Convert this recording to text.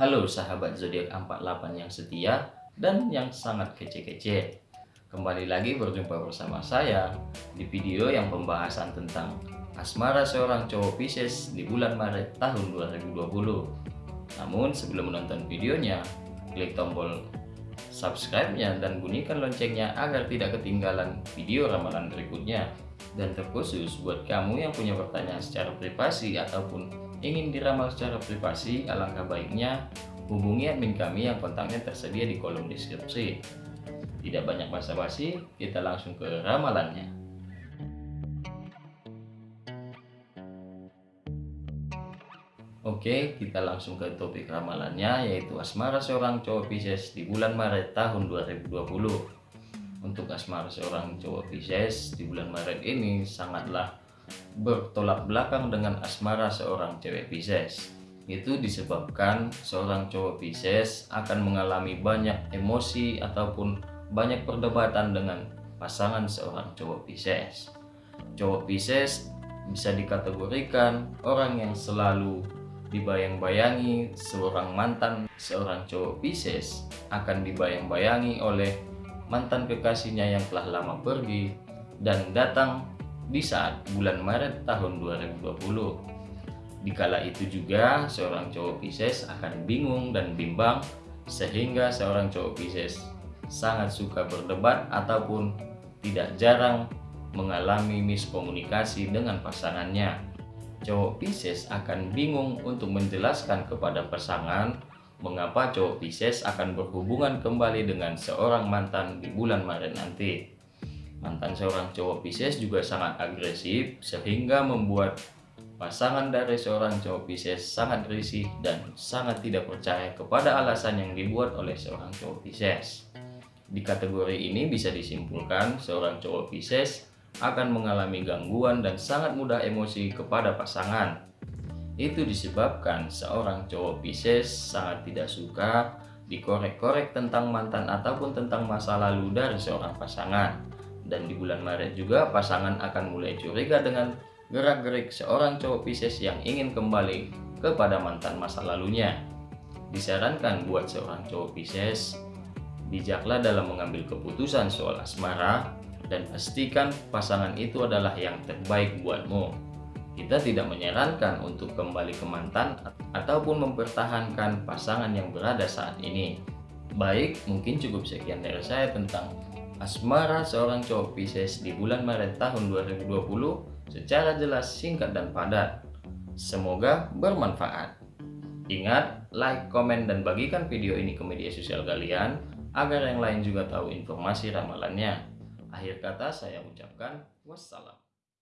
Halo sahabat zodiak 48 yang setia dan yang sangat kece-kece. Kembali lagi berjumpa bersama saya di video yang pembahasan tentang asmara seorang cowok Pisces di bulan Maret tahun 2020. Namun sebelum menonton videonya, klik tombol subscribe-nya dan bunyikan loncengnya agar tidak ketinggalan video ramalan berikutnya. Dan terkhusus buat kamu yang punya pertanyaan secara privasi ataupun ingin diramal secara privasi, alangkah baiknya hubungi admin kami yang kontaknya tersedia di kolom deskripsi. Tidak banyak basa-basi, kita langsung ke ramalannya. Oke, kita langsung ke topik ramalannya yaitu asmara seorang cowok Pisces di bulan Maret tahun 2020. Untuk asmara seorang cowok Pisces di bulan Maret ini sangatlah bertolak belakang dengan asmara seorang cewek Pisces. Itu disebabkan seorang cowok Pisces akan mengalami banyak emosi ataupun banyak perdebatan dengan pasangan seorang cowok Pisces. Cowok Pisces bisa dikategorikan orang yang selalu dibayang-bayangi seorang mantan seorang cowok Pisces akan dibayang-bayangi oleh mantan kekasihnya yang telah lama pergi dan datang di saat bulan Maret tahun 2020. Dikala itu juga seorang cowok Pisces akan bingung dan bimbang sehingga seorang cowok Pisces sangat suka berdebat ataupun tidak jarang mengalami miskomunikasi dengan pasangannya. Cowok Pisces akan bingung untuk menjelaskan kepada pasangan mengapa cowok Pisces akan berhubungan kembali dengan seorang mantan di bulan Maret nanti. Mantan seorang cowok Pisces juga sangat agresif sehingga membuat pasangan dari seorang cowok Pisces sangat risih dan sangat tidak percaya kepada alasan yang dibuat oleh seorang cowok Pisces. Di kategori ini bisa disimpulkan seorang cowok Pisces akan mengalami gangguan dan sangat mudah emosi kepada pasangan. Itu disebabkan seorang cowok Pisces sangat tidak suka dikorek-korek tentang mantan ataupun tentang masa lalu dari seorang pasangan dan di bulan Maret juga pasangan akan mulai curiga dengan gerak-gerik seorang cowok Pisces yang ingin kembali kepada mantan masa lalunya. Disarankan buat seorang cowok Pisces, bijaklah dalam mengambil keputusan soal asmara dan pastikan pasangan itu adalah yang terbaik buatmu. Kita tidak menyarankan untuk kembali ke mantan ataupun mempertahankan pasangan yang berada saat ini. Baik, mungkin cukup sekian dari saya tentang asmara seorang cowok Pisces di bulan Maret tahun 2020 secara jelas, singkat, dan padat. Semoga bermanfaat. Ingat, like, komen, dan bagikan video ini ke media sosial kalian agar yang lain juga tahu informasi ramalannya. Akhir kata saya ucapkan wassalam.